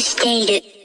している